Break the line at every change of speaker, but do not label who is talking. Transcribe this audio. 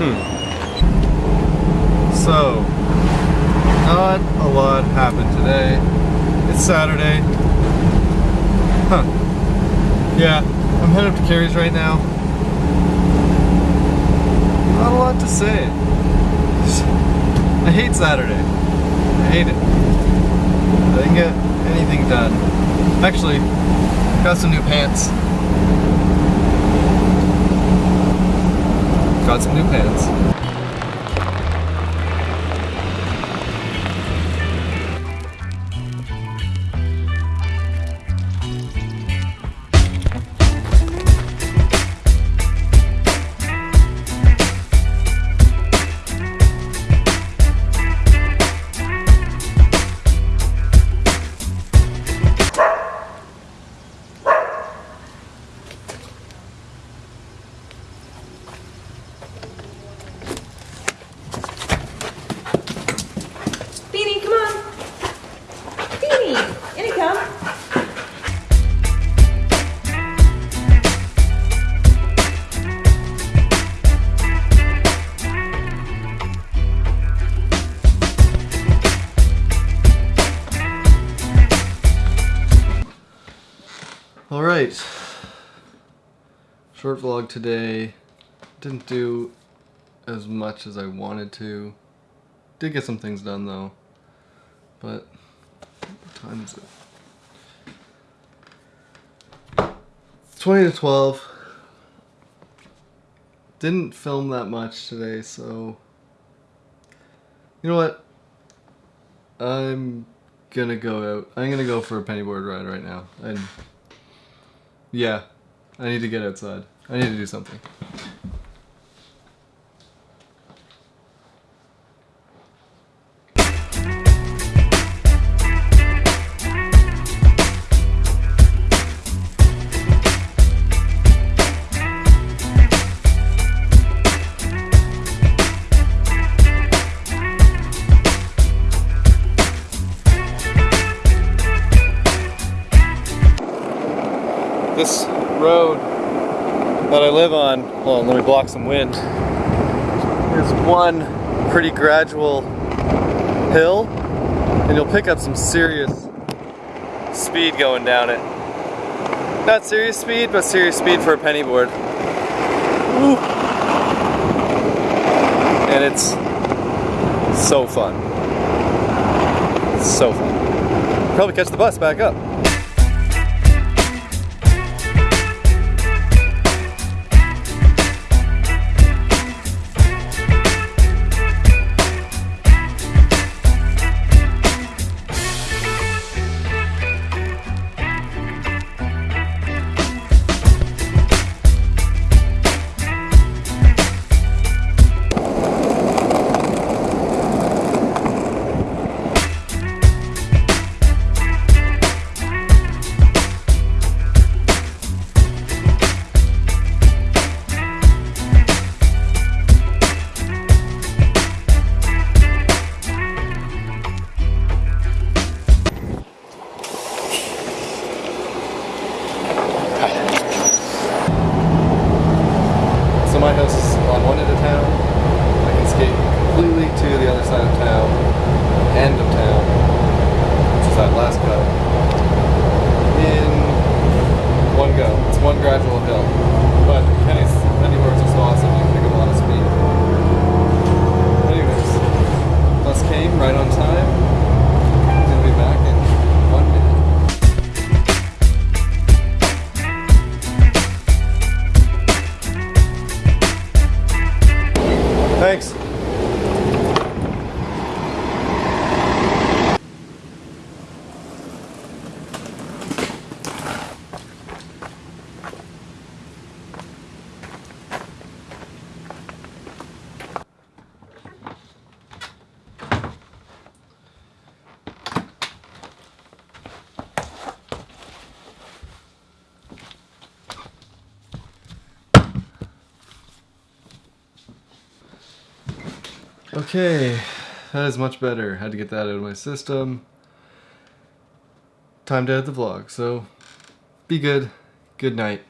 Hmm. So, not a lot happened today. It's Saturday. Huh. Yeah, I'm headed up to Carrie's right now. Not a lot to say. I hate Saturday. I hate it. I didn't get anything done. Actually, got some new pants. Got some new pants. Right. Short vlog today. Didn't do as much as I wanted to. Did get some things done though. But what time is it? 20 to 12. Didn't film that much today, so you know what? I'm gonna go out. I'm gonna go for a pennyboard ride right now. Yeah, I need to get outside. I need to do something. Road that I live on, hold on, let me block some wind, is one pretty gradual hill, and you'll pick up some serious speed going down it. Not serious speed, but serious speed for a pennyboard. Woo. And it's so fun. It's so fun. Probably catch the bus back up. It's one gradual hill. But Penny's Pennyboards are so awesome, you can pick up a lot of speed. Anyways, bus came right on time. Be back in one minute. Thanks. Okay, that is much better. Had to get that out of my system. Time to end the vlog, so be good. Good night.